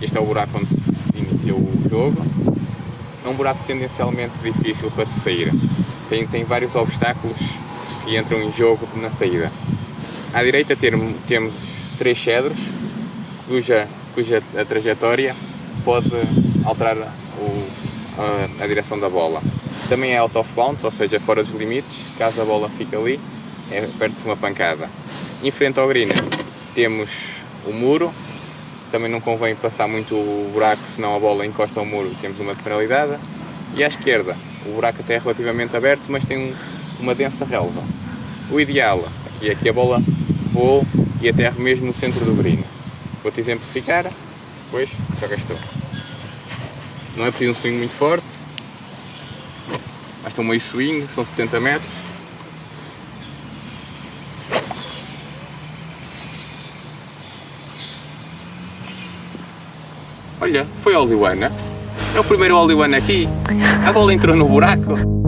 este é o buraco onde iniciou o jogo. É um buraco tendencialmente difícil para se sair. Tem, tem vários obstáculos que entram em jogo na saída. À direita temos três cedros, cuja, cuja a trajetória pode alterar o, a, a, direção da bola. Também é out of bounds, ou seja, fora dos limites, caso a bola fique ali, é perto de uma pancada. Em frente ao green temos o muro, também não convém passar muito o buraco, senão a bola encosta ao muro temos uma penalidade. E à esquerda, o buraco até é relativamente aberto, mas tem um, uma densa relva. O ideal aqui é que a bola voe e aterre mesmo no centro do green. Vou-te exemplificar, depois jogas tu. Não é preciso um swing muito forte, basta um meio swing, são 70 metros. Olha, foi Oliwana. É o primeiro Oliwana aqui. A bola entrou no buraco.